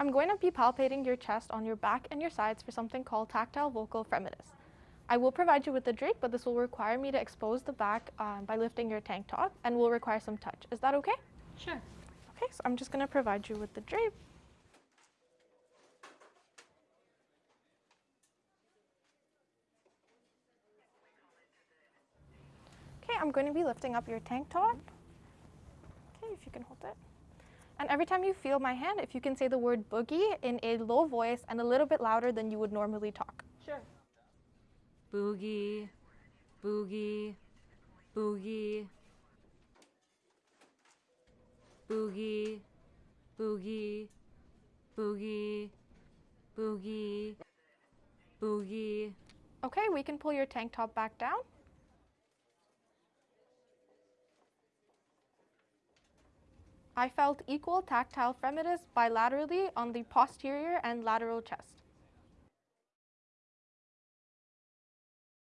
I'm going to be palpating your chest on your back and your sides for something called tactile vocal fremitus. I will provide you with the drape, but this will require me to expose the back um, by lifting your tank top and will require some touch. Is that okay? Sure. Okay, so I'm just going to provide you with the drape. Okay, I'm going to be lifting up your tank top. Okay, if you can hold it. And every time you feel my hand, if you can say the word boogie in a low voice and a little bit louder than you would normally talk. Sure. Boogie, boogie, boogie, boogie, boogie, boogie, boogie, boogie. Okay, we can pull your tank top back down. I felt equal tactile fremitus bilaterally on the posterior and lateral chest.